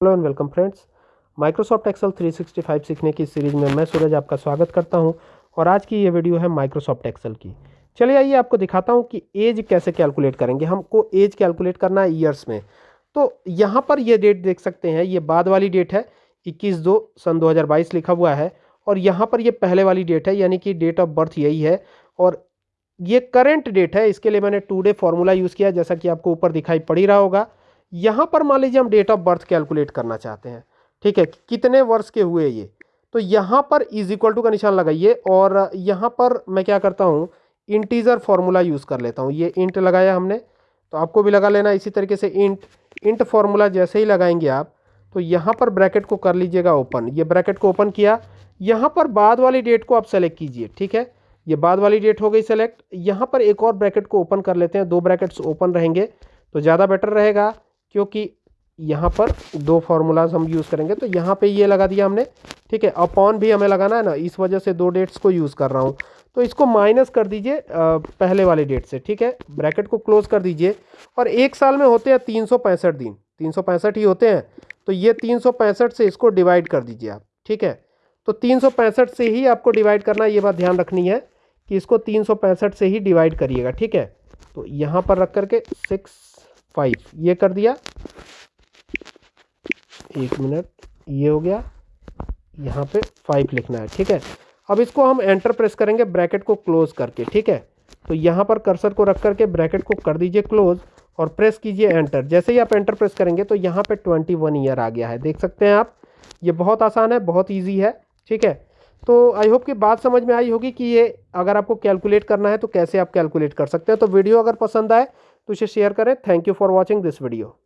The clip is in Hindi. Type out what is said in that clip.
Hello and welcome friends. Microsoft Excel 365 सीखने की सीरीज़ में मैं सूरज आपका स्वागत करता हूँ और आज की ये वीडियो है माइक्रोसॉफ्ट एक्सेल की। चलिए आइए आपको दिखाता हूँ कि एज कैसे कैलकुलेट करेंगे। हमको एज कैलकुलेट करना है ईयर्स में। तो यहाँ पर ये डेट देख सकते हैं, ये बाद वाली डेट है, इक्कीस दो सन दो लिखा हुआ है और यहाँ पर ये पहले वाली डेट है, यानी कि डेट ऑफ़ बर्थ यही है और ये करेंट डेट है, इसके लिए मैंने टू डे फॉर्मूला यूज़ किया, जैसा कि आपको ऊपर दिखाई पड़ ही रहा होगा। यहाँ पर मान लीजिए हम डेट ऑफ़ बर्थ कैलकुलेट करना चाहते हैं, ठीक है? कितने वर्ष के हुए ये? तो यहाँ पर इज़ इक्वल टू का निशान लगाइए और यहाँ पर मैं क्या करता हूँ? इंटीजर फार्मूला यूज़ कर लेता हूँ। ये इंट लगाया हमने तो आपको भी लगा लेना इसी तरीके से इंट इंट फार्मूला जैसे ही लगाएँगे आप तो यहाँ पर ब्रैकेट को कर लीजिएगा ओपन ये ब्रैकेट को ओपन किया। यहाँ पर बाद वाली डेट को आप सेलेक्ट कीजिए, ठीक है? ये बाद वाली डेट हो गई सेलेक्ट यहाँ पर एक और ब्रैकेट को ओपन कर लेते हैं। दो ब्रैकेट्स ओपन रहेंगे तो ज़्यादा बेटर रहेगा। क्योंकि यहाँ पर दो फार्मूलाज हम यूज़ करेंगे तो यहाँ पे ये लगा दिया हमने, ठीक है? अपॉन भी हमें लगाना है ना, इस वजह से दो डेट्स को यूज़ कर रहा हूँ। तो इसको माइनस कर दीजिए पहले वाले डेट से, ठीक है? ब्रैकेट को क्लोज कर दीजिए, और एक साल में होते हैं तीन सौ पैंसठ दिन। तीन सौ पैंसठ ही होते हैं तो ये तीन सौ पैंसठ से इसको डिवाइड कर दीजिए आप, ठीक है? तो तीन सौ पैंसठ से ही आपको डिवाइड करना ये बात ध्यान रखनी है कि इसको तीन सौ पैंसठ से ही डिवाइड करिएगा, ठीक है? तो यहाँ पर रख करके सिक्स फाइव, ये कर दिया। एक मिनट, ये हो गया। यहाँ पे फाइव लिखना है, ठीक है? अब इसको हम एंटर प्रेस करेंगे ब्रैकेट को क्लोज करके, ठीक है? तो यहाँ पर कर्सर को रख करके ब्रैकेट को कर दीजिए क्लोज और प्रेस कीजिए एंटर। जैसे ही आप एंटर प्रेस करेंगे तो यहाँ पे ट्वेंटी वन ईयर आ गया है, देख सकते हैं आप? ये बहुत आसान है, बहुत ईजी है, ठीक है? तो आई होप कि बात समझ में आई होगी कि ये अगर आपको कैलकुलेट करना है तो कैसे आप कैलकुलेट कर सकते हैं। तो वीडियो अगर पसंद आए तो इसे शेयर करें. Thank you for watching this video